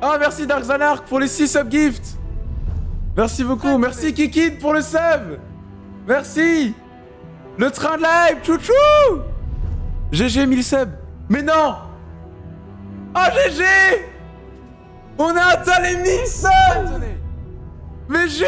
Ah, merci Dark Zanark pour les 6 subgifts Merci beaucoup, merci Kikid pour le sub. Merci. Le train de live, chouchou. GG 1000 subs Mais non. Ah GG On a atteint les 1000 subs. Mais je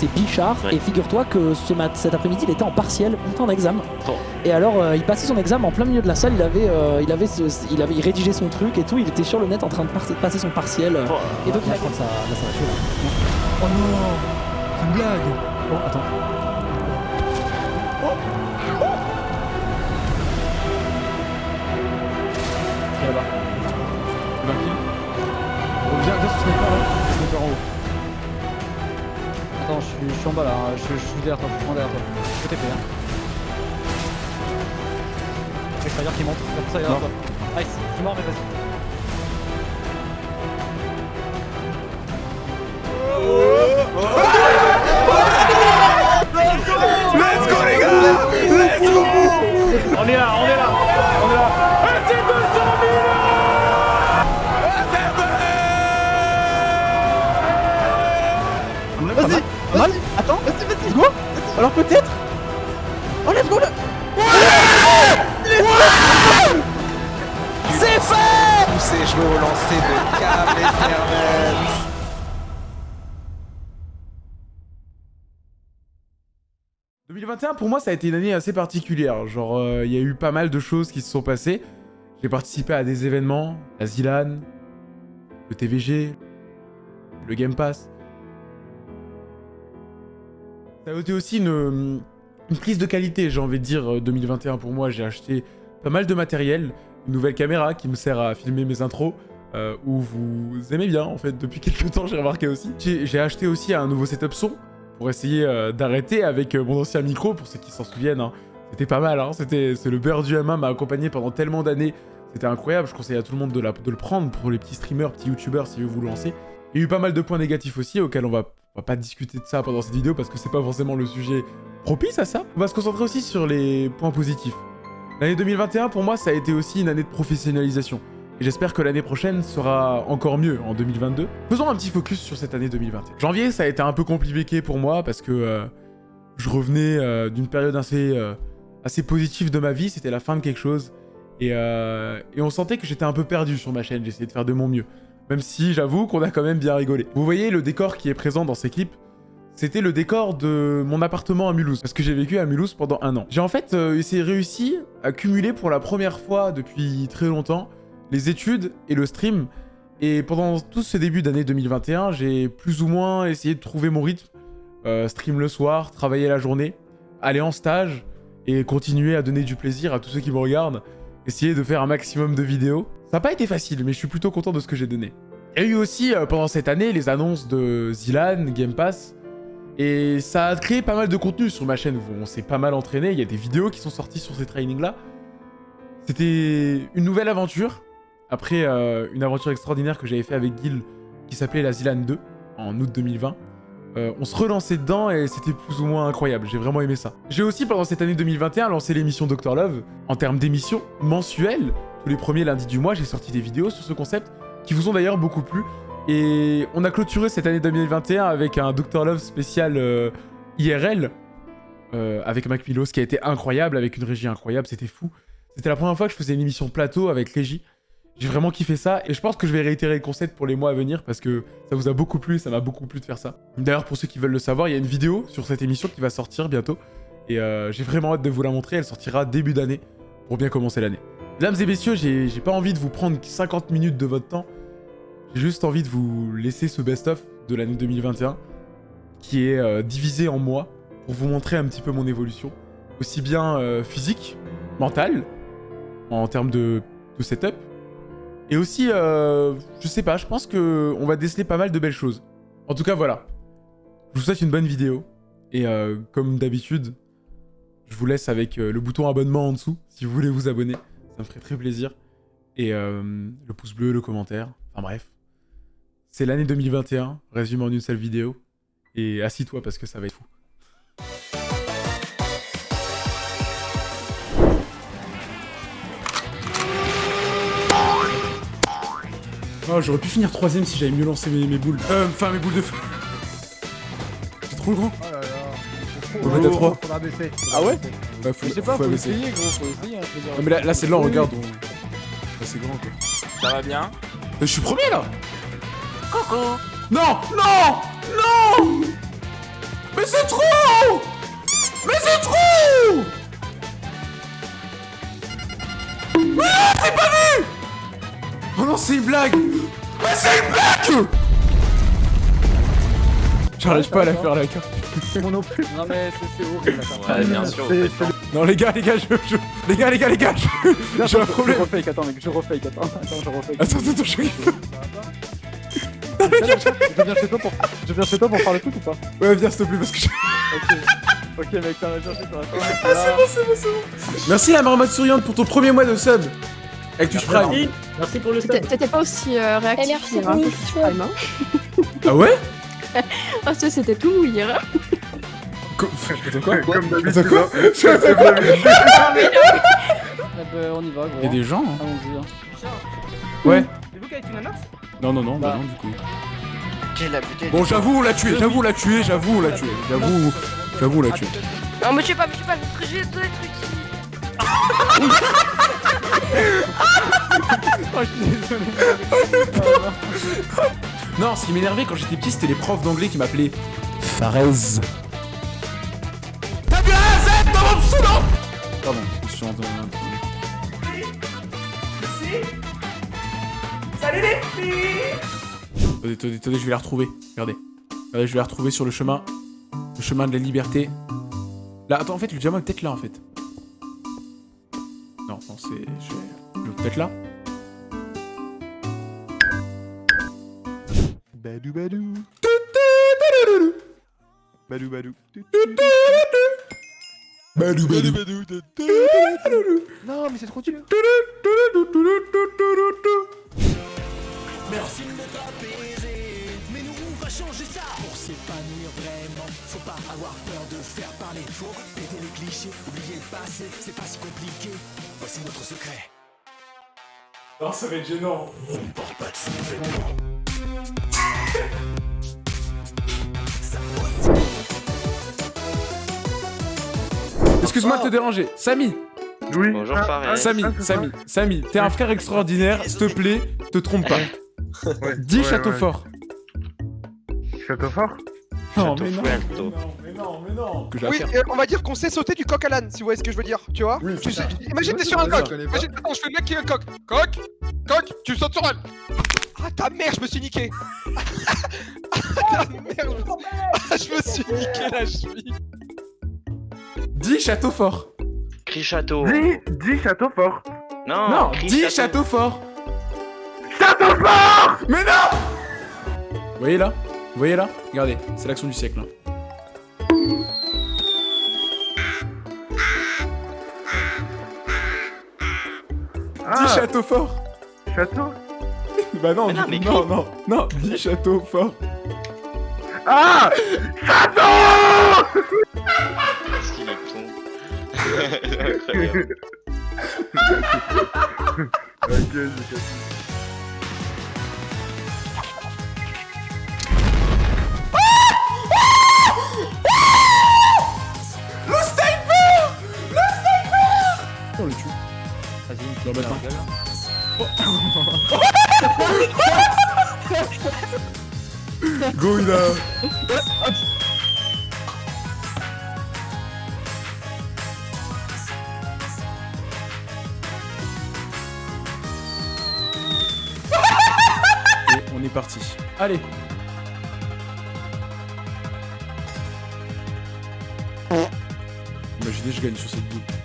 c'est Bichard. Ouais. Et figure-toi que ce mat cet après-midi, il était en partiel, il était en examen. Oh. Et alors, euh, il passait son examen en plein milieu de la salle. Il avait, euh, il avait, ce- il avait, il rédigeait son truc et tout. Il était sur le net en train de par- passer son partiel. euh, Oh. Et donc, il a je crois que ça, là, ça va tuer là. Oh non, c'est une blague. Oh, attends. Viens là-bas. 20 kills. Oh, viens, viens sur sniper là. Suis, je suis en bas là, hein. je, je suis derrière toi, je suis vraiment derrière toi. Je peux TP hein. Extérieur qui monte, ça derrière toi. Nice, je suis mort mais vas-y. Let's go les gars Let's go On est là, on est là, Vas-y. Attends, vas-y, vas-y. Go. Alors peut-être. Oh, let's go là. C'est fait Tous ces jeux au lancer de câble Ethernet. « 2021 pour moi ça a été une année assez particulière, genre euh, il y a eu pas mal de choses qui se sont passées. J'ai participé à des événements, la Zilan, le TVG, le Game Pass. Ça a été aussi une, prise de qualité j'ai envie de dire euh, 2021 pour moi. J'ai acheté pas mal de matériel, une nouvelle caméra qui me sert à filmer mes intros. euh, où vous aimez bien en fait depuis quelques temps j'ai remarqué aussi. J'ai acheté aussi un nouveau setup son pour essayer euh, d'arrêter avec euh, mon ancien micro, pour ceux qui s'en souviennent. hein. C'était pas mal, hein. C'était c'est le beurre du M1 m'a accompagné pendant tellement d'années. C'était incroyable, je conseille à tout le monde de, la- de le prendre pour les petits streamers, petits youtubeurs si vous vous lancez. Il y a eu pas mal de points négatifs aussi auxquels on va, va pas discuter de ça pendant cette vidéo parce que c'est pas forcément le sujet propice à ça. On va se concentrer aussi sur les points positifs. L'année 2021 pour moi ça a été aussi une année de professionnalisation. Et j'espère que l'année prochaine sera encore mieux en 2022. Faisons un petit focus sur cette année 2021. Janvier, ça a été un peu compliqué pour moi parce que euh, je revenais euh, d'une période assez, euh, assez positive de ma vie. C'était la fin de quelque chose. Et, et on sentait que j'étais un peu perdu sur ma chaîne. J'essayais de faire de mon mieux. Même si j'avoue qu'on a quand même bien rigolé. Vous voyez le décor qui est présent dans ces clips c'était le décor de mon appartement à Mulhouse, parce que j'ai vécu à Mulhouse pendant un an. J'ai en fait euh, réussi à cumuler pour la première fois depuis très longtemps les études et le stream. Et pendant tout ce début d'année 2021, j'ai plus ou moins essayé de trouver mon rythme. Euh, stream le soir, travailler la journée, aller en stage et continuer à donner du plaisir à tous ceux qui me regardent. Essayer de faire un maximum de vidéos. Ça n'a pas été facile, mais je suis plutôt content de ce que j'ai donné. Il y a eu aussi euh, pendant cette année les annonces de Zilan, Game Pass. Et ça a créé pas mal de contenu sur ma chaîne. On s'est pas mal entraîné. Il y a des vidéos qui sont sorties sur ces trainings-là. C'était une nouvelle aventure. Après euh, une aventure extraordinaire que j'avais fait avec Gil qui s'appelait la Zilan 2 en août 2020. Euh, on se relançait dedans et c'était plus ou moins incroyable. J'ai vraiment aimé ça. J'ai aussi pendant cette année 2021 lancé l'émission Dr Love. En termes d'émissions mensuelles, tous les premiers lundis du mois, j'ai sorti des vidéos sur ce concept qui vous ont d'ailleurs beaucoup plu. Et on a clôturé cette année 2021 avec un Dr Love spécial euh, IRL euh, avec Mac Milos qui a été incroyable, avec une régie incroyable, c'était fou. C'était la première fois que je faisais une émission plateau avec régie. J'ai vraiment kiffé ça et je pense que je vais réitérer le concept pour les mois à venir parce que ça vous a beaucoup plu, ça m'a beaucoup plu de faire ça. D'ailleurs, pour ceux qui veulent le savoir, il y a une vidéo sur cette émission qui va sortir bientôt et euh, j'ai vraiment hâte de vous la montrer. Elle sortira début d'année pour bien commencer l'année. Mesdames et messieurs, j'ai pas envie de vous prendre 50 minutes de votre temps. J'ai juste envie de vous laisser ce best-of de l'année 2021 qui est euh, divisé en mois pour vous montrer un petit peu mon évolution, aussi bien euh, physique, mentale, en termes de, setup, et aussi, euh, je sais pas, je pense que on va déceler pas mal de belles choses. En tout cas, voilà. Je vous souhaite une bonne vidéo, et euh, comme d'habitude, je vous laisse avec le bouton abonnement en dessous, si vous voulez vous abonner, ça me ferait très plaisir. Et euh, le pouce bleu, le commentaire, enfin bref. C'est l'année 2021, résumé en une seule vidéo. Et assis-toi parce que ça va être fou. Ah, j'aurais pu finir troisième si j'avais mieux lancé mes, boules. Euh, enfin, mes boules de feu. C'est trop grand. Ah, on va mettre à trois. Faudra baisser. Ah ouais Bah, faut, Je sais pas, faut abaisser. essayer gros, faut essayer. hein, je veux dire. Non, mais là, là c'est lent, regarde. on- Là, c'est grand, quoi. Ça va bien Mais je suis premier, là Non Non Non Mais c'est trop Mais c'est trop Mais non, c'est pas vu Oh non, c'est une blague Mais c'est une blague J'arrive pas à la faire, la carte. Moi non plus. Non mais c'est- horrible. Ouais, bien sûr. Non, les gars, les gars, je... je- Les gars, les gars, les gars, je- j'ai un Je problème refake, attends mec, je refake, attends, attends, je refake. Attends, attends, je... Je viens chez toi pour, je viens chez toi pour faire le truc ou pas? Ouais, viens, s'il te plaît, parce que je... Ok. Ok mec, ça va chercher sur la Ah, c'est bon, c'est bon, c'est bon. Merci la marmotte souriante pour ton premier mois de sub. Avec Twitch Prime. Merci, merci pour le sub. t'étais pas aussi euh, réactif merci hier, hein, hein. Ah ouais? Ah, ça, c'était tout mou hier. hein. Quoi Comme d'habitude. quoi hein. Eh ben, on y va gros. Il y a des gens, hein. Allons-y. hein. Ouais. C'est vous qui avez une ananas Non, non, non, bah non, du coup. Bon, j'avoue, on l'a tué, j'avoue, on l'a tué, j'avoue, on l'a tué. J'avoue, j'avoue, on l'a tué. Non, mais je sais pas, mais je sais pas, je j'ai deux trucs ici. Oh, je suis désolé. Non, ce qui m'énervait quand j'étais petit, c'était les profs d'anglais qui m'appelaient Farez. T'as bien un Z dans mon pseudo? Pardon, je me suis entendu. Salut les filles Attendez, attendez, attendez, je vais la retrouver. Regardez. Regardez, je vais la retrouver sur le chemin. Le chemin de la liberté. Là, attends, en fait, le diamant est peut-être là, en fait. Non, non, c'est... Je vais peut-être là. Badou badou. Badou badou. Badou, badou. Non, mais c'est trop dur. Non, ça va être gênant. Excuse-moi de te déranger. Samy, Oui. Bonjour Ah, ah, Samy, ah, c'est Samy, Samy, t'es un frère extraordinaire, s'il te plaît, te trompe pas. Ouais, Dis ouais, château ouais. fort. Château fort Non, Château mais non, mais non, mais non, mais non. Que j'ai à Oui, euh, on va dire qu'on sait sauter du coq à l'âne, si vous voyez ce que je veux dire, tu vois. Oui, Tu sais-. Imagine t'es sur un coq, imagine, attends, je fais le mec qui est un coq, coq, coq, tu sautes sur elle Ah ta mère, je me suis niqué. Ah ta mère, je me... Ah, je me suis niqué la cheville Dis château fort. Crie château. Dis, dis château fort. Non, Non, crie dis château fort. Château fort Mais non Vous voyez là? Vous voyez là? Regardez, c'est l'action du siècle. hein. Dis Ah, château fort. château? Bah non, Mais non, mais non, non, non, dis château fort. Ah Château Incroyable. Ok, j'ai capté. Le On le tue. Vas-y, une petite gueule. Go, il a... est parti. Allez. Imaginez, je gagne sur cette boule.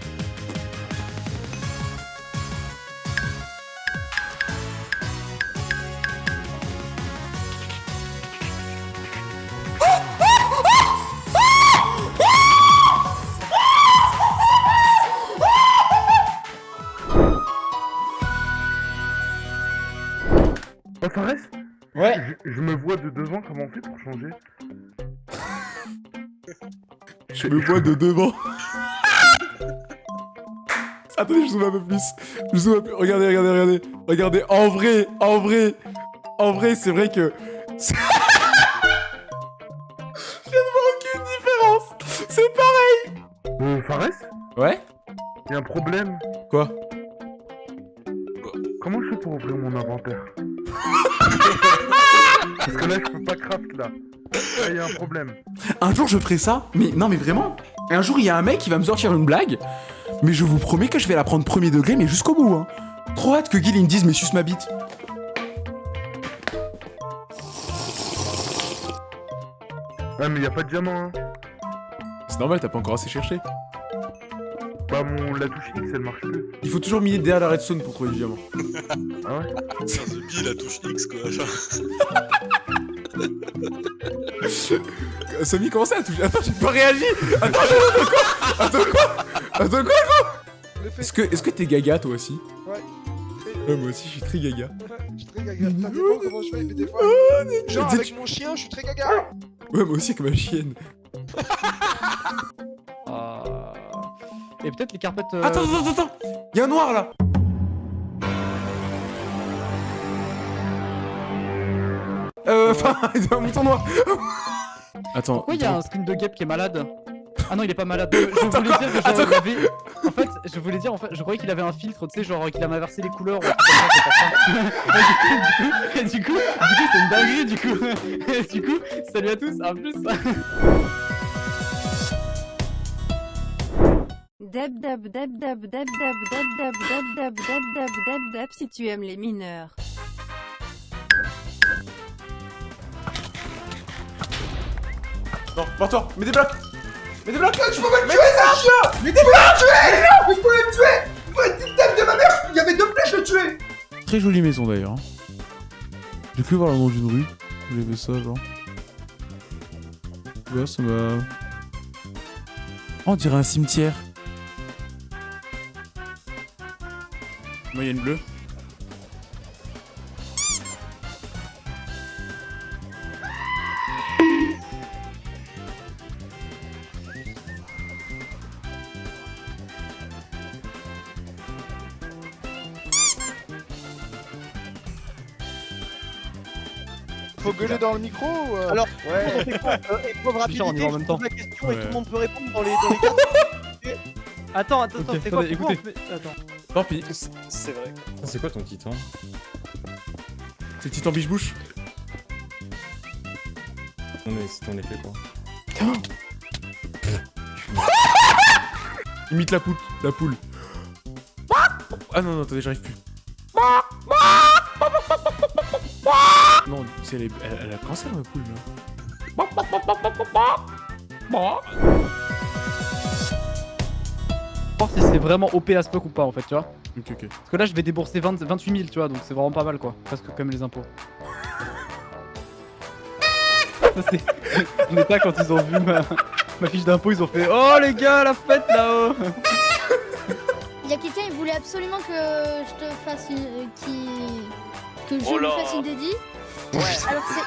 Je me vois de devant. Attendez, je zoome un peu plus. Je zoome un peu. Regardez, regardez, regardez. Regardez, en vrai, en vrai. En vrai, c'est vrai que. je ferai ça. Mais non, mais vraiment. Un jour, il y a un mec qui va me sortir une blague. Mais je vous promets que je vais la prendre premier degré, mais jusqu'au bout. Hein. Trop hâte que Gil il me dise, mais suce ma bite. Ouais, mais y'a pas de diamant, hein. C'est normal, t'as pas encore assez cherché. Bah, mon... la touche X, elle marche plus. Il faut toujours miner derrière la redstone pour trouver du diamant. Ah ouais? C'est un zombie, la touche X quoi. Euh, Samy, comment ça, la touche Attends, j'ai pas réagi Attends, attends, quoi Attends, quoi Attends, quoi. Est-ce que est-ce que t'es gaga, toi aussi Ouais. Ouais, moi aussi, je suis très gaga. Je suis très gaga. Ça dépend comment je fais, mais des fois. Genre, avec mon chien, je suis très gaga. Ouais, moi aussi, avec ma chienne. Euh, Et peut-être les carpettes. euh, Attends, attends, attends, attends Y'a un noir, là Euh, enfin, il y a un mouton noir Attends, Pourquoi il y a un skin de Gap qui est malade Ah non, il est pas malade. Je, voulais dire que genre, Attends, il avait... En fait, je voulais dire, en fait, je croyais qu'il avait un filtre, tu sais, genre qu'il avait inversé les couleurs ou. Et du coup, du coup, du coup, c'est une dinguerie, du coup. Et du coup, salut à tous, à plus. Dab dab dab dab dab dab dab dab dab dab dab dab dab dab si tu aimes les mineurs. Non, barre-toi Mets des blocs Mets des blocs Tu peux pas me tuer, ça chien Mais t'es pas tuer Mais je pouvais me tuer tête de ma mère Il y avait deux flèches, je le tuais Très jolie maison, d'ailleurs. hein. J'ai cru voir le nom d'une rue. J'ai vu ça, genre. Ouais, ça m'a... Oh, on dirait un cimetière. Moyenne bleue. Le micro ou euh, Alors, ouais. on fait quoi euh, Épreuve Je suis sûr, on y rapidité, va en je même pose temps. la question et Ouais. tout le monde peut répondre dans les, dans les quatre. Attends, attends, attends, Ok, c'est quoi attendez, pourquoi écoutez. on fait- Attends. Tant pis. C'est vrai. C'est quoi ton titre C'est Titan Biche-Bouche? Non mais c'est ton effet quoi. Imite la poule. La poule. Ah non, non, attendez, j'arrive plus. Non, c'est elle, est- elle, elle a le cancer, ma poule, là. voir si c'est vraiment OP as fuck ou pas en fait, tu vois. Ok, ok. Parce que là, je vais débourser 20 28 000, tu vois, donc c'est vraiment pas mal quoi. Presque comme les impôts. Ça, c'est. On est pas quand ils ont vu ma, ma fiche d'impôt, ils ont fait Oh les gars, la fête là-haut Il y a quelqu'un, il voulait absolument que je te fasse une. qui. Que je Oh lui là. fasse une dédie. Alors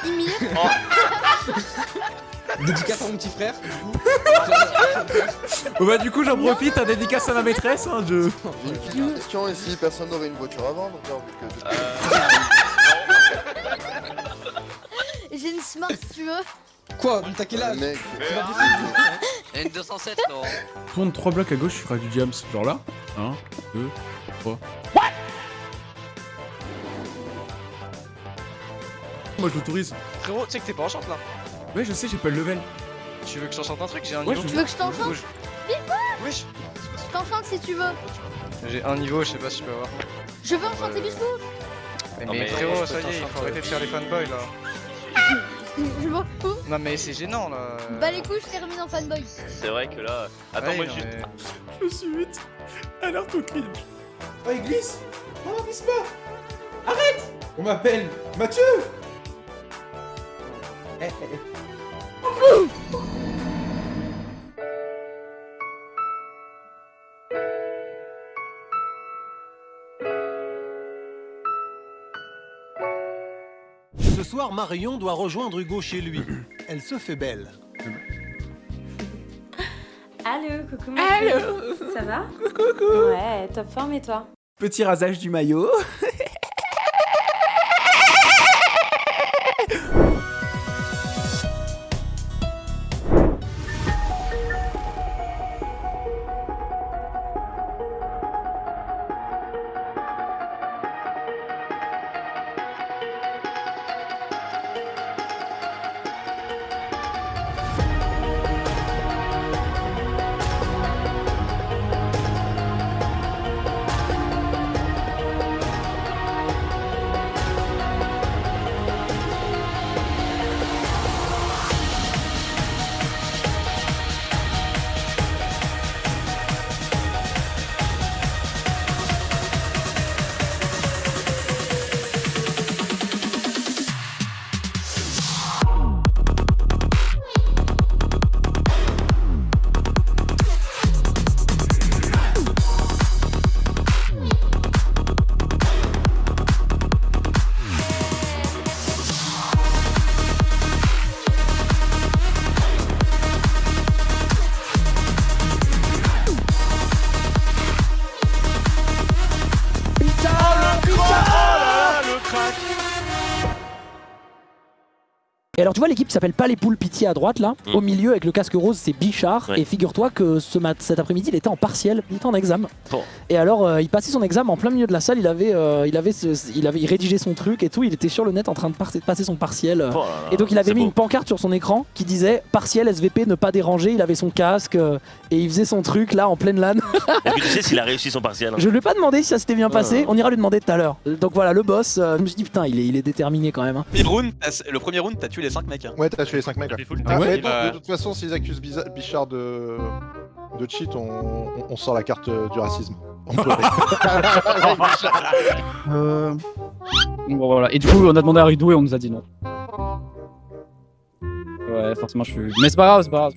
c'est Ymir. Dédicace à mon petit frère. Bon bah du coup j'en profite, un dédicace à ma maîtresse, hein, je... J'ai une question si personne n'aurait une voiture à vendre genre, vu que- J'ai une smart si tu veux. Quoi T'as quel âge Mec, Il y a une 207 non Tourne 3 blocs à gauche, tu feras du jams. Genre là 1, 2, 3. Moi je l'autorise. Frérot, tu sais que t'es pas en chante là. Ouais, je sais, j'ai pas le level. Tu veux que je t'enchante un truc? J'ai un Ouais, niveau. je Tu veux que je t'enchante. Wesh Je t'enchante si tu veux. J'ai un niveau, je sais pas si tu peux avoir. Je veux enchanter Bisou. Mais, Non, mais mais frérot, ça y est, il faut arrêter de faire les fanboys là. Je m'en fous. Non mais c'est gênant là. Bah les couilles, je termine en fanboy. C'est vrai que là. Attends, Ouais, moi non, juste. mais- Je me suis vite. Alerte au cringe. Oh, il glisse Oh, glisse pas Arrête On m'appelle Mathieu. Ce soir, Marion doit rejoindre Hugo chez lui. Elle se fait belle. Allô, coucou. Allô Ça va Coucou Ouais, top forme et toi? Petit rasage du maillot. tu vois l'équipe qui s'appelle pas les poules pitié à droite là, Mm. au milieu avec le casque rose c'est Bichard Ouais. et figure-toi que ce mat cet après-midi il était en partiel, il était en examen. Bon. Et alors euh, il passait son examen en plein milieu de la salle, il avait euh, il avait ce- il avait il rédigeait son truc et tout, il était sur le net en train de par- passer son partiel. euh. Oh et donc il avait mis beau. une pancarte sur son écran qui disait partiel SVP ne pas déranger, il avait son casque euh, et il faisait son truc là en pleine LAN. Est-ce que tu sais s'il a réussi son partiel hein Je lui ai pas demandé si ça s'était bien passé, ouais. on ira lui demander tout à l'heure. Donc voilà le boss, euh, je me suis dit putain il est, il est déterminé quand même. hein. Le premier round, t'as- le premier round, t'as tué les 5 mecs. hein. Ouais, t'as tué les 5 mecs. ouais. Ah Ah ouais ouais, donc, Bah- de toute façon, s'ils accusent Bichard de... de cheat, on... on- on sort la carte euh, du racisme. On peut- Euh... Bon voilà, et du coup on a demandé à Ridou et on nous a dit non. Ouais, forcément je suis... Mais c'est pas grave, c'est pas grave.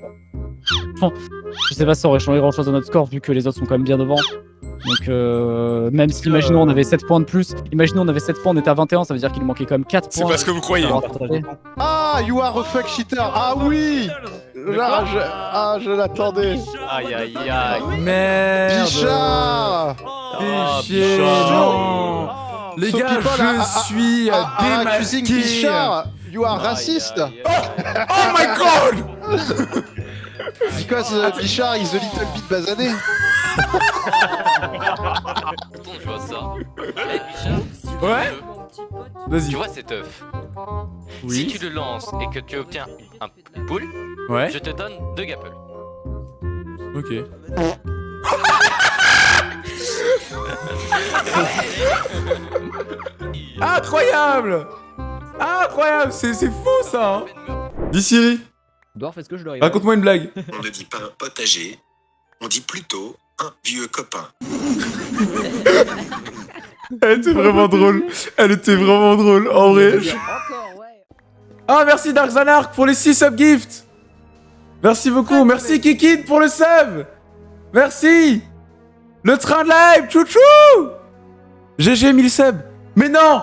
pas Je sais pas si ça aurait changé grand chose à notre score vu que les autres sont quand même bien devant. Donc euh, même si imaginons on avait 7 points de plus, imaginons on avait 7 points, on était à 21, ça veut dire qu'il nous manquait quand même 4 points. C'est pas ce que vous croyez. Ah, you are a fuck cheater Ah oui. Là, je... Ah, je l'attendais. Aïe aïe aïe. Merde. Bichard Péché, non Les So gars, je suis démasqué. Bichard You are racist Oh my god. Because uh, Bichard is a little bit basané Attends, je vois ça. Bichard, Ouais Vas-y. Tu vois cet œuf Oui. Si tu le lances et que tu obtiens un poule, Ouais. je te donne deux gapples. Ok. Incroyable Incroyable C'est c'est fou ça hein. Dis Siri, Dwarf, est-ce que je dois raconte-moi une blague. On ne dit pas un potager, on dit plutôt un vieux copain. Elle était vraiment drôle. Elle était vraiment drôle, en vrai. Ah, merci Dark Zanark pour les 6 subgifts. Merci beaucoup. Merci Kikid pour le sub. Merci. Le train de live, chouchou. GG 1000 subs. Mais non.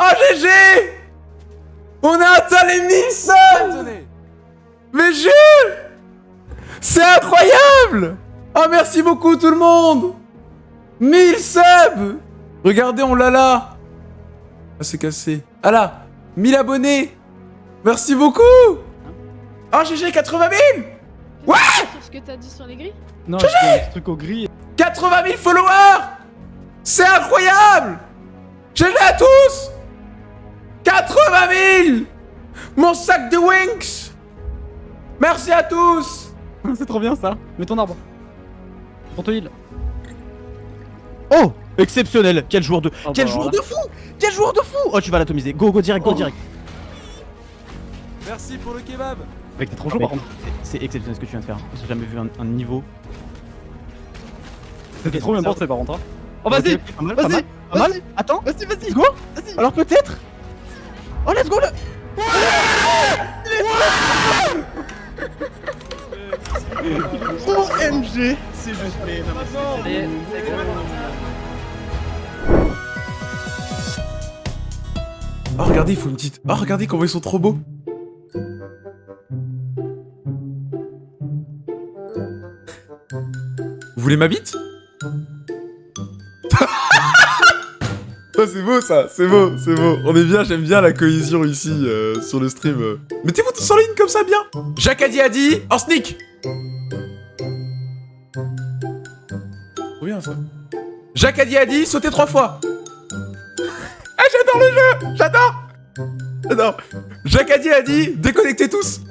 Oh, GG. On a atteint les 1000 subs. Mais Jules. C'est incroyable. Oh, merci beaucoup tout le monde. 1000 subs. Regardez, on l'a là. Ah, c'est cassé. Ah là 1000 abonnés. Merci beaucoup. Oh, GG, 80 000 Ouais. C'est ce que t'as dit sur les grilles. Non, j'ai un truc au gris. 80 000 followers. C'est incroyable. GG à tous. 80 000 Mon sac de Winx. Merci à tous. C'est trop bien ça. Mets ton arbre. Pour te heal. Oh Exceptionnel Quel joueur de... Oh, Quel bah, joueur alors de fou Quel joueur de fou Oh, tu vas l'atomiser. Go, go direct, go Oh. direct. Merci pour le kebab Mec, t'es trop chaud par contre. C'est exceptionnel ce que tu viens de faire. J'ai jamais vu un, un niveau. C'était trop bien porté par contre. hein. Oh, vas-y Vas-y mal, Pas mal Attends Vas-y, vas-y Go Vas-y Alors peut-être Oh, let's go le... OMG C'est juste... Mais Oh, regardez, il faut une petite... Oh, regardez comment ils sont trop beaux Vous voulez ma bite? C'est beau ça, c'est beau, c'est beau. On est bien, j'aime bien la cohésion ici euh, sur le stream. euh. Mettez-vous tous en ligne comme ça, bien. Jacques a dit a dit, en sneak. Ça. Jacques a dit a dit, sautez trois fois. Ah, j'adore le jeu, j'adore. J'adore. Jacques a dit a dit, déconnectez tous.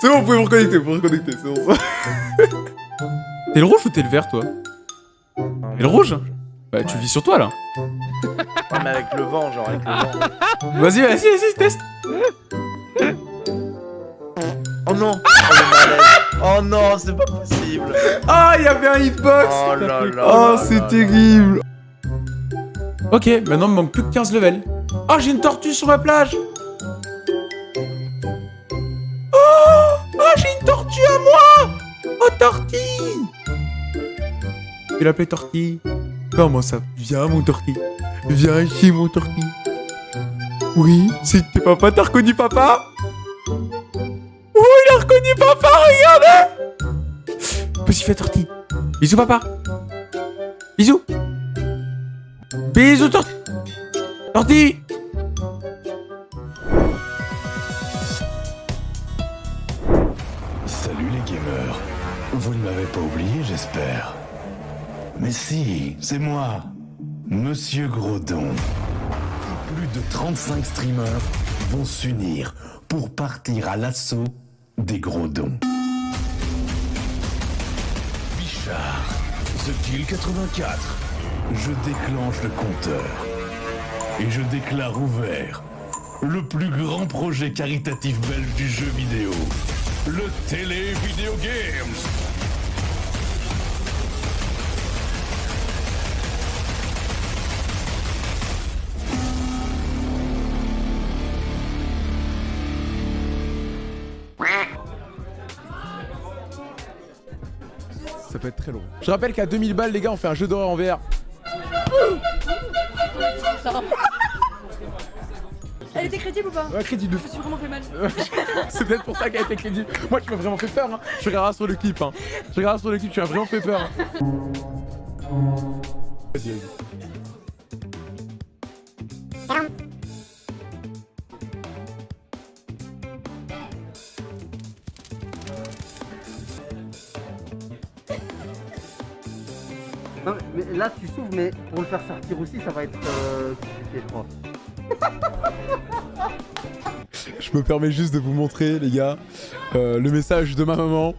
c'est bon, vous pouvez vous reconnecter, vous pouvez vous reconnecter, c'est bon ça. T'es le rouge ou t'es le vert, toi? T'es le rouge? Bah, tu vis sur toi, là. Ouais, mais avec le vent, genre avec le vent. Vas-y, vas-y, vas-y, teste. Oh non. Oh Oh non, c'est pas possible. Ah, il y avait un hitbox. Oh là là Oh, c'est terrible. Ok, maintenant il me manque plus que 15 levels. Oh, j'ai une tortue sur ma plage. Oh Oh, j'ai une tortue à moi. Oh, tortille vais l'appeler tortille. Comment ça? Viens, mon tortille. Viens ici, mon tortille. Oui, c'est tes papa, t'as reconnu papa? Oh, il a reconnu papa, regardez Petit fait tortille. Bisous, papa. Bisous. Bisous, tor- tortille Salut les gamers. Vous ne m'avez pas oublié, j'espère. Mais si, c'est moi, Monsieur Grodon. Plus de 35 streamers vont s'unir pour partir à l'assaut des Grodons. Bichard, The Kill 84. Je déclenche le compteur. Et je déclare ouvert le plus grand projet caritatif belge du jeu vidéo. Le Télé Video Games. Je rappelle qu'à 2000 balles, les gars, on fait un jeu d'horreur en VR. Elle était crédible ou pas Ouais, crédible. Je me suis vraiment fait mal. C'est peut-être pour ça qu'elle a été crédible. Moi, tu m'as vraiment fait peur. Hein. Je regarderai sur le clip. Hein. Je regarderai sur le clip, tu m'as vraiment fait peur. hein. Vas-y, vas-y. Mais, là tu s'ouvres, mais pour le faire sortir aussi, ça va être euh, compliqué, je crois. Je me permets juste de vous montrer, les gars, euh, le message de ma maman.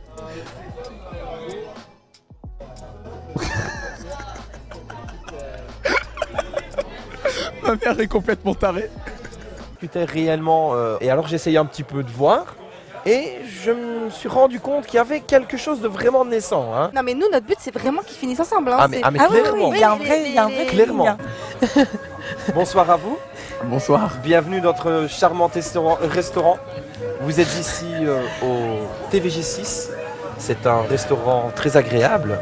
ma mère est complètement tarée. discutais réellement euh, et alors j'essayais un petit peu de voir et je me suis rendu compte qu'il y avait quelque chose de vraiment naissant. Hein. Non mais nous notre but c'est vraiment qu'ils finissent ensemble. Hein. Ah, mais- ah, oui, oui, clairement. oui, Il y a un vrai- il y a un vrai les- Clairement. Bonsoir à vous. Bonsoir. Bienvenue dans notre charmant restaurant. restaurant. Vous êtes ici euh, au TVG6. C'est un restaurant très agréable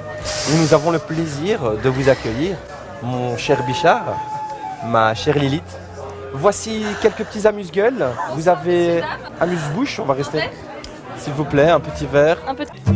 où nous avons le plaisir de vous accueillir, mon cher Bichard, ma chère Lilith. Voici quelques petits amuse-gueules. Vous avez amuse-bouche, on va rester. S'il vous plaît, un petit verre.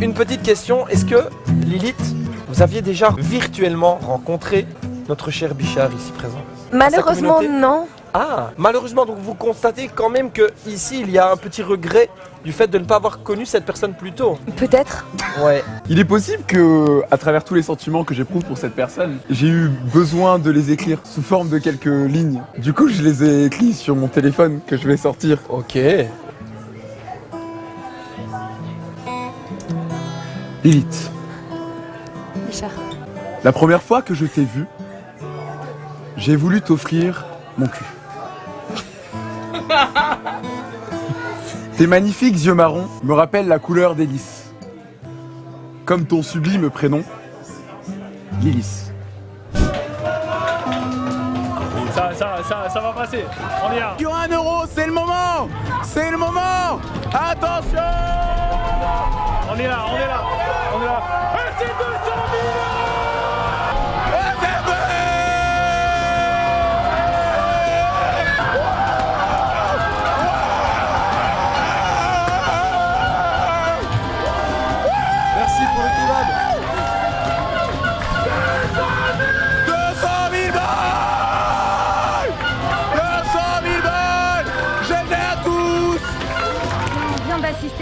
Une petite question, est-ce que Lilith, vous aviez déjà virtuellement rencontré notre cher Bichard ici présent? Malheureusement non. Ah, malheureusement, donc vous constatez quand même que ici il y a un petit regret du fait de ne pas avoir connu cette personne plus tôt. Peut-être. Ouais. Il est possible que, à travers tous les sentiments que j'éprouve pour cette personne, j'ai eu besoin de les écrire sous forme de quelques lignes. Du coup, je les ai écrits sur mon téléphone que je vais sortir. Ok. Lilith, Richard. la première fois que je t'ai vu, j'ai voulu t'offrir mon cul. Tes magnifiques yeux marrons me rappellent la couleur des lys. Comme ton sublime prénom, Lilis. Ça, ça, ça, ça va passer. On y va. Sur un euro, c'est le moment C'est le moment Attention On est là, on est là. On est là. Et c'est 200 000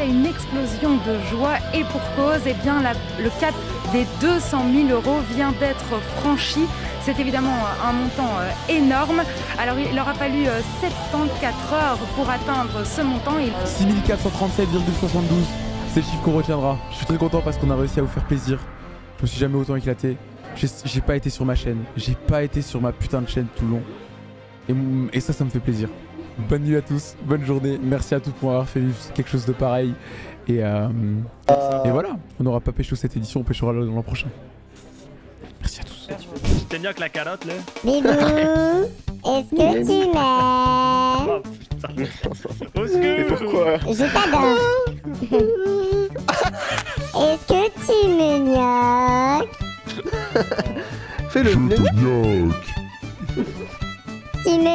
une explosion de joie et pour cause, eh bien, la- le cap des 200 000 euros vient d'être franchi. C'est évidemment un montant euh, énorme. Alors il leur a fallu euh, 74 heures pour atteindre ce montant. Et... 6437,72 c'est le chiffre qu'on retiendra. Je suis très content parce qu'on a réussi à vous faire plaisir. Je me suis jamais autant éclaté. J'ai pas été sur ma chaîne. J'ai pas été sur ma putain de chaîne tout long. Et ça, ça me fait plaisir. Bonne nuit à tous, bonne journée. Merci à tous pour avoir fait vivre quelque chose de pareil. Et, euh, et voilà, on n'aura pas pécho cette édition, on péchera l'an prochain. Merci à tous. T'es mieux que la carotte là? Bibou, est-ce que tu m'aimes? Au secours. pourquoi? Je t'adore. est-ce que tu me gnoques Fais le Tu me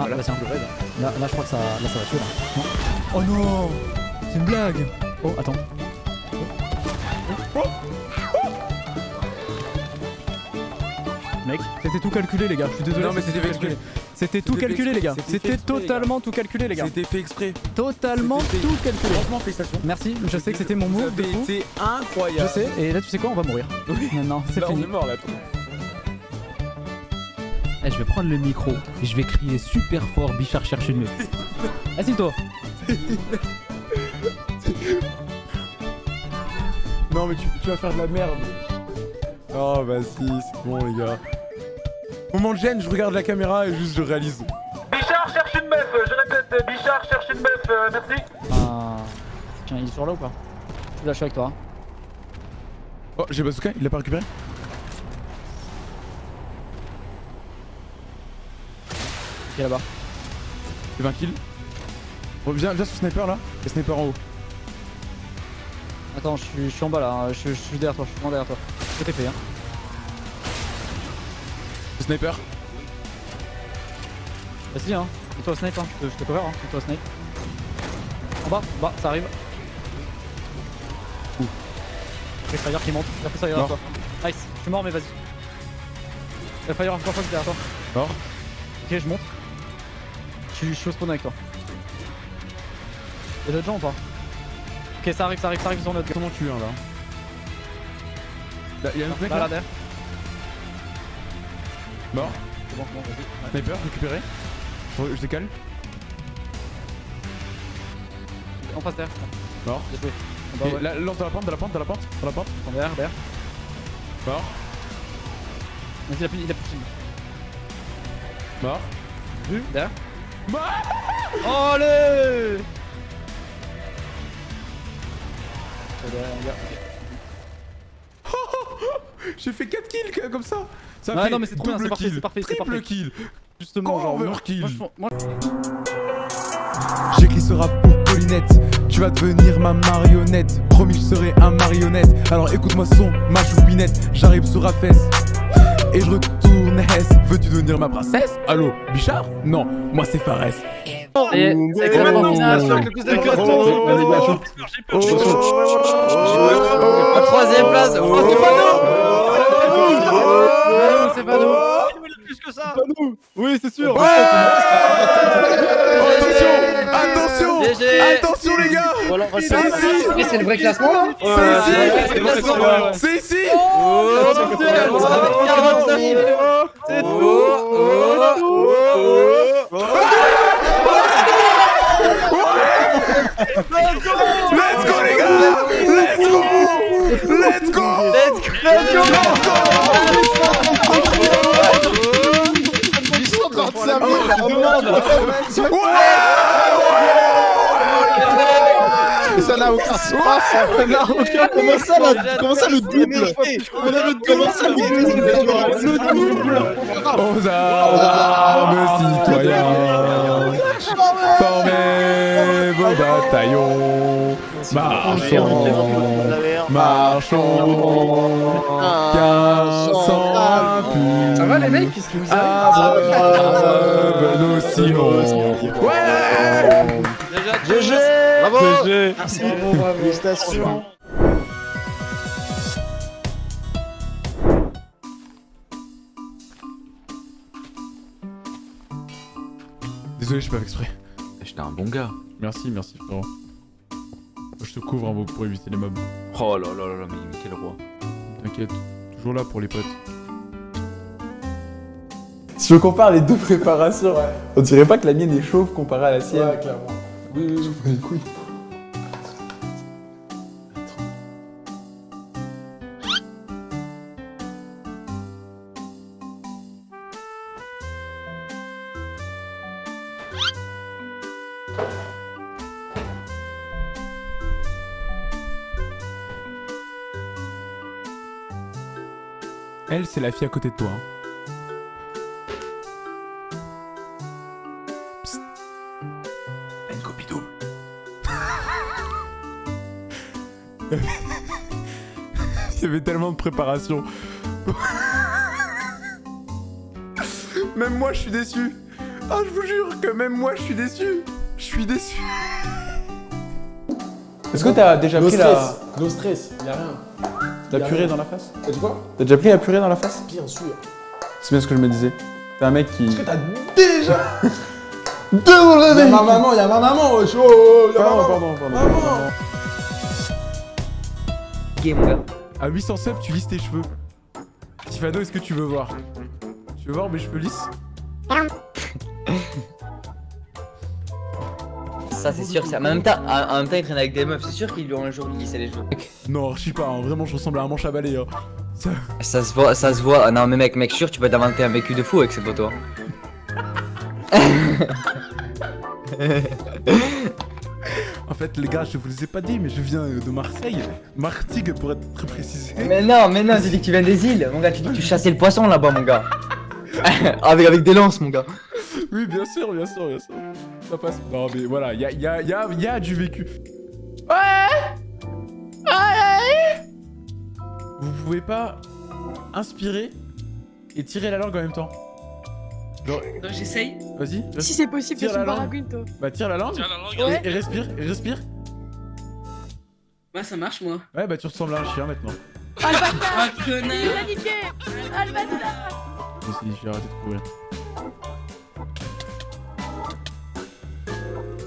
Ah bah tiens, là, là je crois que ça, là, ça va tuer là. Non. Oh non C'est une blague Oh attends. Mec, c'était tout calculé les gars, je suis désolé. Non, mais c'était fait exprès. C'était tout C'était calculé les gars. c'était C'était totalement tout calculé les gars. C'était fait exprès. Totalement C'était fait- tout calculé. Franchement, félicitations. Merci, je sais que c'était mon move fou. C'est Je incroyable. sais, et là tu sais quoi, on va mourir. Non, non, c'est Là, on fini. est mort là. Eh, je vais prendre le micro et je vais crier super fort Bichard cherche une meuf. Assieds-toi. Non, mais tu, tu vas faire de la merde. Oh, bah si, c'est bon, les gars. Moment de gêne, je regarde la caméra et juste je réalise. Bichard cherche une meuf, je répète, Bichard cherche une meuf, euh, merci. Ah. Tiens, il est sur là ou pas? Là, je suis avec toi. hein. Oh, j'ai bazooka, il l'a pas récupéré? Là-bas. J'ai 20 kills. Bon, viens, sur sniper là. Et sniper en haut. Attends, je suis, je suis en bas là, hein. je, je suis derrière toi, je suis vraiment derrière toi. Je t'ai fait, hein. Sniper. Vas-y, hein. Et toi, snipe, hein. Je te, je te cover, hein. Et toi, snipe. En bas, en bas, ça arrive. Ouh. Fire qui monte. Il a fait ça derrière toi. Nice, je suis mort, mais vas-y. Fire encore fois derrière toi. Mort. Ok, je monte. Je suis, au spawn avec toi. Y'a d'autres gens ou pas Ok, ça arrive, ça arrive, ça arrive sur notre. Comment tu es un là Là, y'a un autre mec Là, là, là, derrière. Mort. C'est bon, bon, vas-y. Ouais. Sniper, récupéré. Je, je décale. En face derrière. Mort. Et ouais. là, lance dans la pente, dans la pente, dans la pente, dans la pente. En derrière, derrière. Mort. Vas-y, il a plus, il a plus. Mort. Vu, derrière. Allez derrière. J'ai fait 4 kills comme ça. Ça Ouais, fait non, mais c'est trop bien, double c'est parfait, kill, c'est parfait, c'est triple parfait. kill. Justement, genre. pense- moi- J'écris ce rap pour Paulinette. Tu vas devenir ma marionnette. Promis, je serai un marionnette. Alors écoute-moi son, ma choupinette. J'arrive sur Rafès. Et je retourne Hess. Veux-tu devenir ma princesse Allô, Bichard Non, moi c'est Fares. Et c'est. Oh. Troisième place. Oh, c'est pas nous. C'est pas nous. Plus que ça. Oui, c'est sûr. Attention. Attention. Attention les gars. C'est ici. C'est le vrai classement là. C'est ici c'est vrai, c'est vrai. C'est ici. Mon Dieu, avec 49. C'est. Let's go les gars. Let's go. Let's go. Let's go. Ils sont 35 Mais ça n'a aucun sens. Ça n'a aucun Comment ça, la- comment ça le double? On a le Comment ça le double? Le double. Aux armes citoyens Formez vos bataillons Marchons Marchons Car sans appui Ça va les mecs Qu'est-ce que vous avez Abreuve nos sillons Ouais GG. Bravo GG. Merci Félicitations Désolé, je suis pas exprès. J'étais un bon gars. Merci, merci frérot. Je te couvre un peu pour éviter les mobs. Oh là là là là, mais, quel roi. T'inquiète, toujours là pour les potes. Si on compare les deux préparations, on dirait pas que la mienne est chauve comparée à la sienne. Ouais, clairement. Oui, oui, oui, Elle, c'est la fille à côté de toi. Psst. Une copie double. Il y avait tellement de préparation. même moi, je suis déçu. Ah, je vous jure que même moi, je suis déçu. Je suis déçu. Est-ce que t'as déjà No pris la... stress, no stress, y'a rien. La purée rien. dans la face T'as dit quoi T'as déjà pris la purée dans la face Bien sûr. C'est bien ce que je me disais. T'es un mec qui... Est-ce que t'as déjà Deux dans le Y'a ma maman, y'a ma maman, wesh, oh, oh, y'a ma Pardon, maman. pardon, pardon. Maman. pardon. À 800 subs, tu lisses tes cheveux. Tifano, est-ce que tu veux voir? Tu veux voir mes cheveux lisses Ça, c'est sûr. En même temps, en même temps, il traîne avec des meufs. C'est sûr qu'ils lui ont un jour lissé les cheveux. Non, je sais pas, hein, vraiment, je ressemble à un manche à balai. Hein. Ça... Ça se voit, ça se voit. Ah Non, mais mec, mec, sûr, tu peux t'inventer un vécu de fou avec cette photo. En fait, les gars, je vous les ai pas dit, mais je viens de Marseille. Martigues, pour être très précisé. Mais non, mais non, tu dis que tu viens des îles. Mon gars, tu dis que tu chassais le poisson là-bas, mon gars. avec, avec des lances, mon gars. Oui, bien sûr, bien sûr, bien sûr. Ça passe. Non, mais voilà, il y a, y, a, y, a, y a du vécu. Ouais Ouais Vous pouvez pas inspirer et tirer la langue en même temps. Genre... Donc j'essaye. Vas-y. Si c'est possible, tire je suis la langue. Bah, tire la langue. Tire la langue, et, ouais. et respire, et respire. Ouais, ça marche, moi. Ouais, bah, tu ressembles à un chien maintenant. Ah, le bâtard connard Il a niqué Ah, le bâtard Si, si, j'ai arrêté de courir.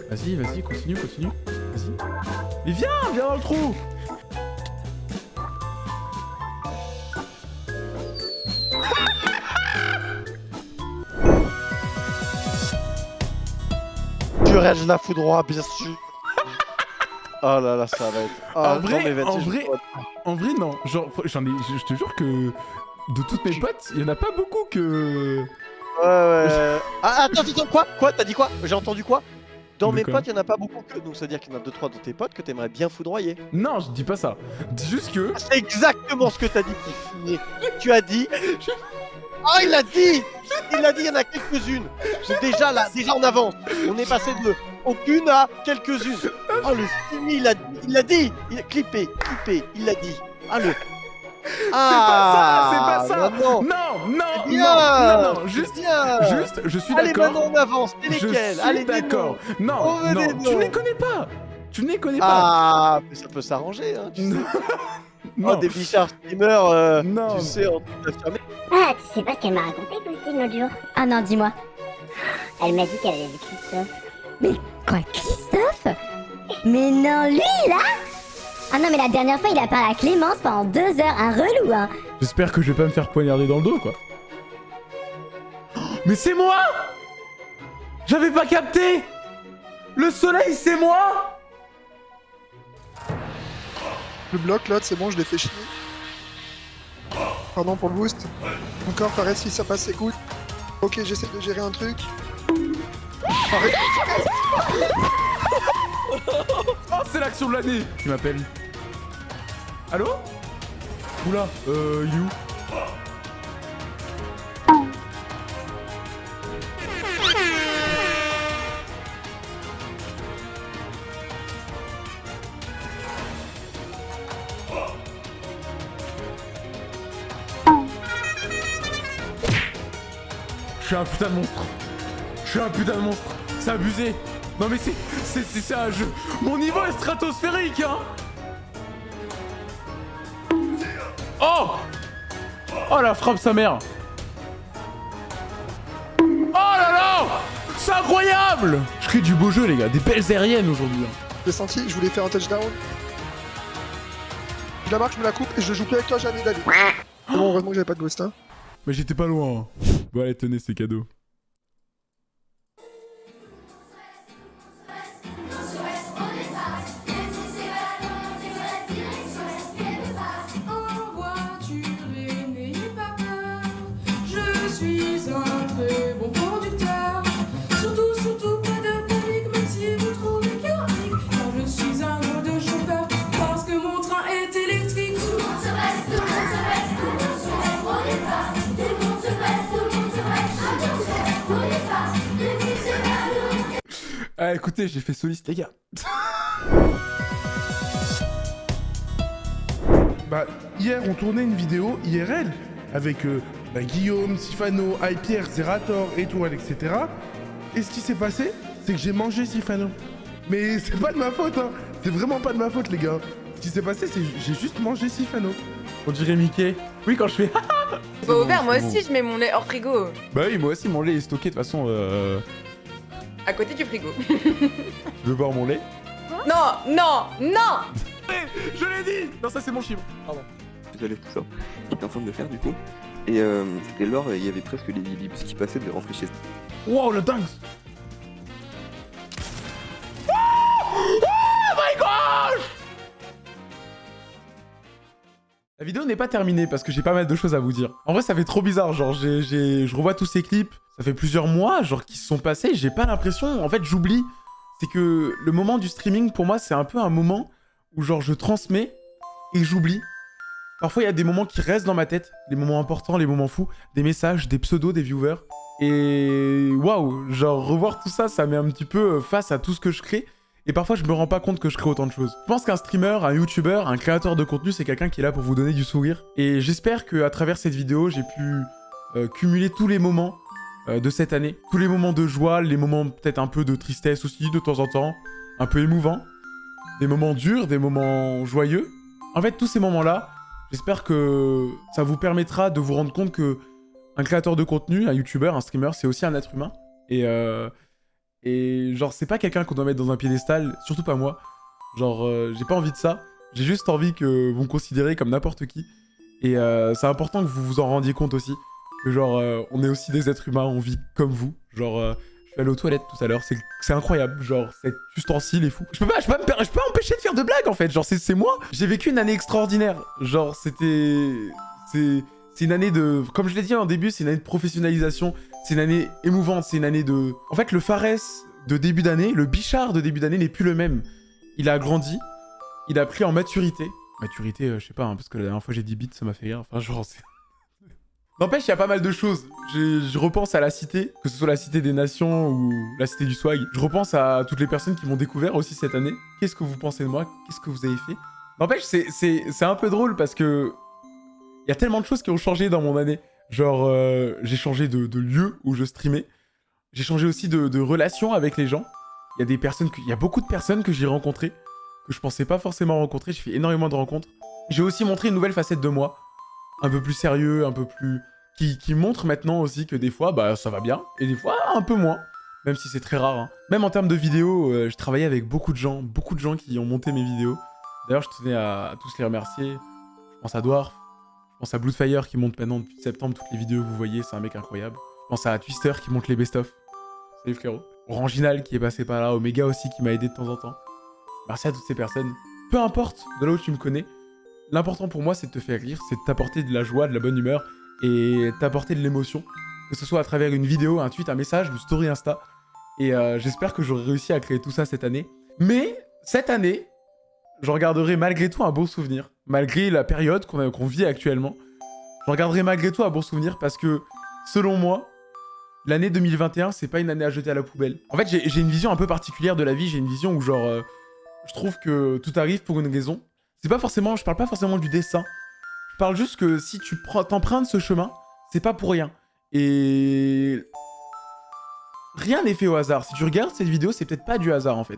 Vas-y, vas-y, continue, continue. Vas-y. Mais viens, viens dans le trou Tu règes la foudroie, bien sûr. Oh là là, ça va être. Ah, en vrai, non, mais en je- vrai, en vrai, non. Genre, j'en ai, je, je te jure que de toutes mes potes, il y en a pas beaucoup que. Ouais, ouais. Ah, attends, attends, quoi? Quoi T'as dit quoi? J'ai entendu quoi? Dans mes potes, il y en a pas beaucoup que. Donc, c'est-à-dire qu'il y en a 2-3 de tes potes que t'aimerais bien foudroyer. Non, je dis pas ça. Dis juste que. C'est exactement ce que t'as dit, Tiffany. Tu as dit. Ah, il a dit Il a dit, il y en a quelques-unes. C'est déjà là, déjà en avance. On est passé de aucune à quelques-unes. Oh, le Stimmy, il a, il a dit Il a clippé, clippé, il l'a dit. Ah, le. Ah, c'est pas ça, c'est pas ça. Non, non, non, bien, non, non, non, juste, bien. juste, je suis Allez, d'accord. maintenant on avance. C'est Je lesquels suis Allez, d'accord. Non, On veut non, tu ne les connais pas. Tu ne les connais pas. Ah, mais ça peut s'arranger, hein, tu sais. Non. Oh, des bichards streamers, euh, Non. tu sais, en tout affirmé. Ah, tu sais pas ce qu'elle m'a raconté, Faustine, l'autre jour Ah non, dis-moi. Elle m'a dit qu'elle avait vu Christophe. Mais quoi, Christophe? Mais non, lui, là? Ah non, mais la dernière fois, il a parlé à Clémence pendant deux heures, un relou, hein J'espère que je vais pas me faire poignarder dans le dos, quoi. Mais c'est moi J'avais pas capté Le soleil, c'est moi Le bloc, là, c'est bon, je l'ai fait chier. Pardon pour le boost. Encore, Fares, si ça passe, cool. Ok, j'essaie de gérer un truc. Arrête Oh, c'est l'action de l'année. Qui m'appelle Allô Oula, euh, you Je suis un putain de monstre. Je suis un putain de monstre. C'est abusé Non mais c'est... C'est c'est un jeu Mon niveau est stratosphérique, hein Oh Oh la frappe sa mère Oh là là C'est incroyable Je crée du beau jeu les gars, des belles aériennes aujourd'hui. hein. J'ai senti, je voulais faire un touchdown. Je la marque, je me la coupe et je joue plus avec toi, j'ai envie d'aller. Bon, heureusement que j'avais pas de ghost, hein. Mais j'étais pas loin. hein. Bon allez, tenez, c'est cadeau. Ah écoutez, j'ai fait soliste les gars. Bah, hier, on tournait une vidéo IRL avec euh, bah, Guillaume, Sifano, Pierre, Zerator, Étoile, etc. Et ce qui s'est passé, c'est que j'ai mangé Sifano. Mais c'est pas de ma faute, hein. C'est vraiment pas de ma faute, les gars. Ce qui s'est passé, c'est que j'ai juste mangé Sifano. On dirait Mickey. Oui, quand je fais. Bah, ouvert, moi aussi, je mets mon lait hors frigo. Bah oui, moi aussi, mon lait est stocké de toute façon. Euh... À côté du frigo. Tu veux boire mon lait non, non, non Je l'ai dit Non, ça c'est mon chiffre. Pardon. J'allais tout ça. Il était en train de le faire du coup. Et euh, c'était il y avait presque les ellipses qui passaient de rentrer chez Wow, le dingue Oh my gosh La vidéo n'est pas terminée parce que j'ai pas mal de choses à vous dire. En vrai, ça fait trop bizarre. Genre, j'ai, j'ai- je revois tous ces clips. Ça fait plusieurs mois, genre, qui se sont passés. J'ai pas l'impression. En fait, j'oublie. C'est que le moment du streaming, pour moi, c'est un peu un moment où, genre, je transmets et j'oublie. Parfois, il y a des moments qui restent dans ma tête. Les moments importants, les moments fous. Des messages, des pseudos, des viewers. Et waouh, genre, revoir tout ça, ça met un petit peu euh, face à tout ce que je crée. Et parfois, je me rends pas compte que je crée autant de choses. Je pense qu'un streamer, un YouTuber, un créateur de contenu, c'est quelqu'un qui est là pour vous donner du sourire. Et j'espère qu'à travers cette vidéo, j'ai pu euh, cumuler tous les moments de cette année. Tous les moments de joie, les moments peut-être un peu de tristesse aussi, de temps en temps. Un peu émouvants. Des moments durs, des moments joyeux. En fait, tous ces moments-là, j'espère que ça vous permettra de vous rendre compte que un créateur de contenu, un YouTuber, un streamer, c'est aussi un être humain. Et... Euh, et genre, c'est pas quelqu'un qu'on doit mettre dans un piédestal, surtout pas moi. Genre, euh, j'ai pas envie de ça. J'ai juste envie que vous me considérez comme n'importe qui. Et euh, c'est important que vous vous en rendiez compte aussi. Genre, euh, on est aussi des êtres humains, on vit comme vous. Genre, euh, je suis allé aux toilettes tout à l'heure, c'est incroyable. Genre, cet ustensile est fou. Je peux pas, je peux pas, je peux pas empêcher de faire de blagues en fait. Genre, c'est moi. J'ai vécu une année extraordinaire. Genre, c'était. C'est. C'est une année de... Comme je l'ai dit en début, c'est une année de professionnalisation. C'est une année émouvante. C'est une année de... En fait, le Fares de début d'année, le Bichard de début d'année n'est plus le même. Il a grandi. Il a pris en maturité. Maturité, euh, je sais pas, hein, parce que la dernière fois j'ai dit bits, ça m'a fait rire. Enfin, genre, c'est... N'empêche, il y a pas mal de choses. Je repense à la cité, que ce soit la cité des nations ou la cité du swag. Je repense à toutes les personnes qui m'ont découvert aussi cette année. Qu'est-ce que vous pensez de moi? Qu'est-ce que vous avez fait? N'empêche, c'est- un peu drôle parce que il y a tellement de choses qui ont changé dans mon année. Genre, euh, j'ai changé de, lieu où je streamais. J'ai changé aussi de, de relation avec les gens. Y a des personnes, il y a beaucoup de personnes que j'ai rencontrées que je pensais pas forcément rencontrer. J'ai fait énormément de rencontres. J'ai aussi montré une nouvelle facette de moi, un peu plus sérieux, un peu plus qui, montre maintenant aussi que des fois, bah ça va bien et des fois un peu moins. Même si c'est très rare. hein. Même en termes de vidéos, euh, je travaillais avec beaucoup de gens, beaucoup de gens qui ont monté mes vidéos. D'ailleurs, je tenais à, à tous les remercier. Je pense à Dwarf, je pense à Bloodfire qui monte maintenant depuis septembre toutes les vidéos que vous voyez, c'est un mec incroyable. Je pense à Twister qui monte les best-of. Salut frérot. Oranginal qui est passé par là, Omega aussi qui m'a aidé de temps en temps. Merci à toutes ces personnes. Peu importe de là où tu me connais, l'important pour moi c'est de te faire rire, c'est de t'apporter de la joie, de la bonne humeur et t'apporter de l'émotion. Que ce soit à travers une vidéo, un tweet, un message, une story Insta. Et euh, j'espère que j'aurai réussi à créer tout ça cette année. Mais cette année, je regarderai malgré tout un beau souvenir. Malgré la période qu'on vit actuellement. Je regarderai malgré tout un bon souvenir parce que, selon moi, l'année 2021, c'est pas une année à jeter à la poubelle. En fait, j'ai j'ai une vision un peu particulière de la vie. J'ai une vision où, genre, euh, je trouve que tout arrive pour une raison. C'est pas forcément, je parle pas forcément du dessin. Parle juste que si tu t'empruntes ce chemin, c'est pas pour rien. Et rien n'est fait au hasard. Si tu regardes cette vidéo, c'est peut-être pas du hasard en fait.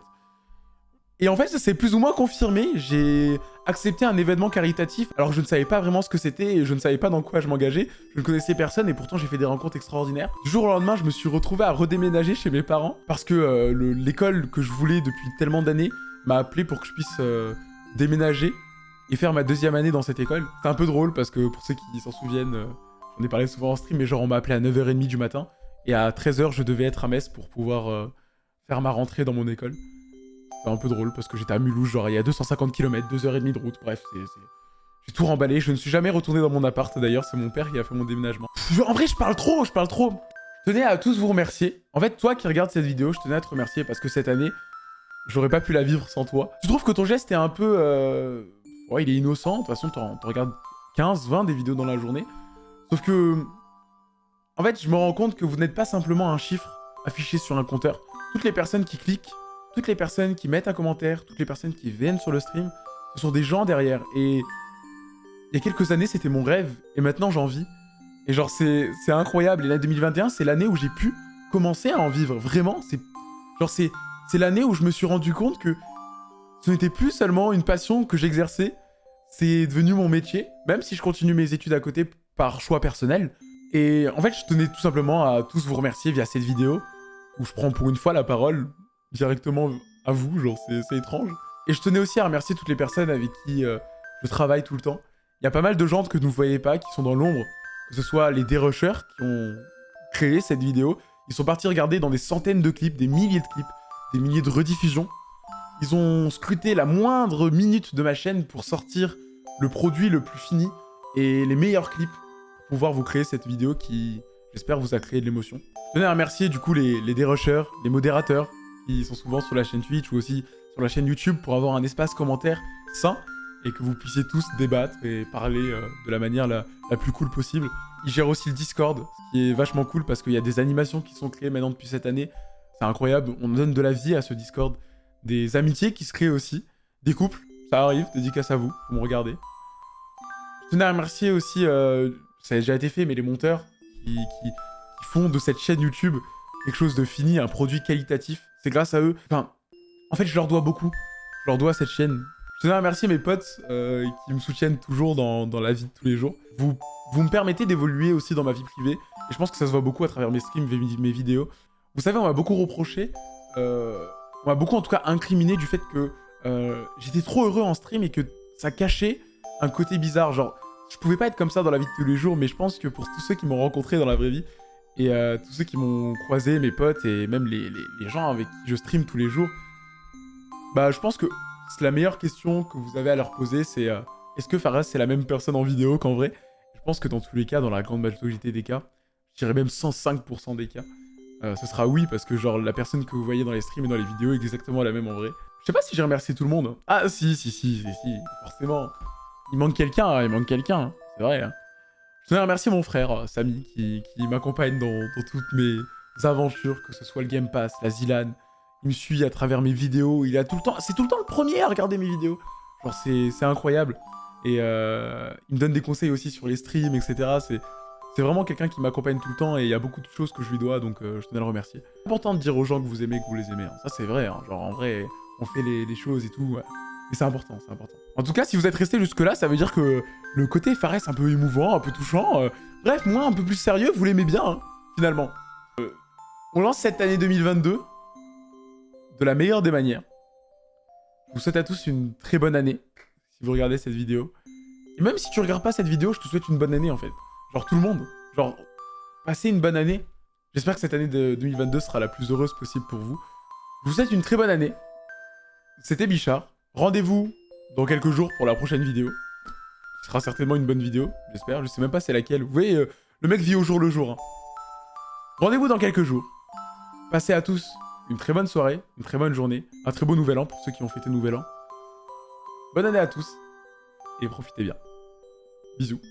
Et en fait, ça s'est plus ou moins confirmé. J'ai accepté un événement caritatif alors je ne savais pas vraiment ce que c'était et je ne savais pas dans quoi je m'engageais. Je ne connaissais personne et pourtant j'ai fait des rencontres extraordinaires. Du jour au lendemain, je me suis retrouvé à redéménager chez mes parents parce que euh, le- l'école que je voulais depuis tellement d'années m'a appelé pour que je puisse euh, déménager et faire ma deuxième année dans cette école. C'est un peu drôle parce que pour ceux qui s'en souviennent, euh, j'en ai parlé souvent en stream, mais genre on m'a appelé à 9h30 du matin et à 13h je devais être à Metz pour pouvoir euh, faire ma rentrée dans mon école. C'est un peu drôle parce que j'étais à Mulhouse, genre il y a 250 km, 2h30 de route, bref, c'est... J'ai tout remballé, je ne suis jamais retourné dans mon appart d'ailleurs, c'est mon père qui a fait mon déménagement. En vrai, je parle trop, je parle trop. Je tenais à tous vous remercier. En fait, toi qui regardes cette vidéo, je tenais à te remercier parce que cette année, j'aurais pas pu la vivre sans toi. Tu trouves que ton geste est un peu... euh, Ouais, il est innocent, de toute façon, t'en regardes 15, 20 des vidéos dans la journée. Sauf que... En fait, je me rends compte que vous n'êtes pas simplement un chiffre affiché sur un compteur. Toutes les personnes qui cliquent, toutes les personnes qui mettent un commentaire, toutes les personnes qui viennent sur le stream, ce sont des gens derrière. Et il y a quelques années, c'était mon rêve, et maintenant j'en vis. Et genre, c'est incroyable. Et l'année 2021, c'est l'année où j'ai pu commencer à en vivre. Vraiment, genre c'est l'année où je me suis rendu compte que ce n'était plus seulement une passion que j'exerçais, c'est devenu mon métier, même si je continue mes études à côté par choix personnel. Et en fait, je tenais tout simplement à tous vous remercier via cette vidéo, où je prends pour une fois la parole directement à vous, genre c'est étrange. Et je tenais aussi à remercier toutes les personnes avec qui euh, je travaille tout le temps. Il y a pas mal de gens que vous ne voyez pas, qui sont dans l'ombre, que ce soit les dérushers qui ont créé cette vidéo. Ils sont partis regarder dans des centaines de clips, des milliers de clips, des milliers de rediffusions. Ils ont scruté la moindre minute de ma chaîne pour sortir le produit le plus fini et les meilleurs clips pour pouvoir vous créer cette vidéo qui, j'espère, vous a créé de l'émotion. Je tenais à remercier du coup les, les dérushers, les modérateurs qui sont souvent sur la chaîne Twitch ou aussi sur la chaîne YouTube pour avoir un espace commentaire sain et que vous puissiez tous débattre et parler euh, de la manière la, la plus cool possible. Ils gèrent aussi le Discord, ce qui est vachement cool parce qu'il y a des animations qui sont créées maintenant depuis cette année. C'est incroyable, on donne de la vie à ce Discord. Des amitiés qui se créent aussi, des couples, ça arrive, dédicace à vous, vous me regardez. Je tenais à remercier aussi, euh, ça a déjà été fait, mais les monteurs qui, font de cette chaîne YouTube quelque chose de fini, un produit qualitatif. C'est grâce à eux. Enfin, en fait, je leur dois beaucoup. Je leur dois cette chaîne. Je tenais à remercier mes potes euh, qui me soutiennent toujours dans, dans la vie de tous les jours. Vous, vous me permettez d'évoluer aussi dans ma vie privée. Et je pense que ça se voit beaucoup à travers mes streams, mes, mes vidéos. Vous savez, on m'a beaucoup reproché, euh, on m'a beaucoup en tout cas incriminé du fait que euh, j'étais trop heureux en stream et que ça cachait un côté bizarre. Genre, je pouvais pas être comme ça dans la vie de tous les jours, mais je pense que pour tous ceux qui m'ont rencontré dans la vraie vie, et euh, tous ceux qui m'ont croisé, mes potes, et même les, gens avec qui je stream tous les jours, bah je pense que c'est la meilleure question que vous avez à leur poser, c'est euh, est-ce que Faraz c'est la même personne en vidéo qu'en vrai? Je pense que dans tous les cas, dans la grande majorité des cas, je dirais même 105% des cas, euh, ce sera oui, parce que genre la personne que vous voyez dans les streams et dans les vidéos est exactement la même en vrai. Je sais pas si j'ai remercié tout le monde. Ah si, si, si, si, forcément. Il manque quelqu'un, hein, il manque quelqu'un, hein, c'est vrai. hein. Je tenais à remercier mon frère, euh, Samy, qui, qui m'accompagne dans, dans toutes mes aventures, que ce soit le Game Pass, la Zilan. Il me suit à travers mes vidéos, il a tout le temps... C'est tout le temps le premier à regarder mes vidéos. Genre, c'est c'est incroyable. Et euh, il me donne des conseils aussi sur les streams, etc. C'est c'est vraiment quelqu'un qui m'accompagne tout le temps et il y a beaucoup de choses que je lui dois, donc euh, je tenais à le remercier. C'est important de dire aux gens que vous aimez, que vous les aimez. hein. Ça, c'est vrai. hein. Genre, en vrai, on fait les, choses et tout. Et c'est important, c'est important. En tout cas, si vous êtes resté jusque-là, ça veut dire que le côté Fares un peu émouvant, un peu touchant, euh, bref, moi un peu plus sérieux, vous l'aimez bien, hein, finalement. Euh, on lance cette année 2022 de la meilleure des manières. Je vous souhaite à tous une très bonne année, si vous regardez cette vidéo. Et même si tu regardes pas cette vidéo, je te souhaite une bonne année, en fait. Genre tout le monde. Genre, passez une bonne année. J'espère que cette année de 2022 sera la plus heureuse possible pour vous. Je vous souhaite une très bonne année. C'était Bichard. Rendez-vous dans quelques jours pour la prochaine vidéo. Ce sera certainement une bonne vidéo, j'espère. Je sais même pas c'est laquelle. Vous voyez, euh, le mec vit au jour le jour. hein. Rendez-vous dans quelques jours. Passez à tous une très bonne soirée, une très bonne journée, un très beau nouvel an pour ceux qui ont fêté nouvel an. Bonne année à tous et profitez bien. Bisous.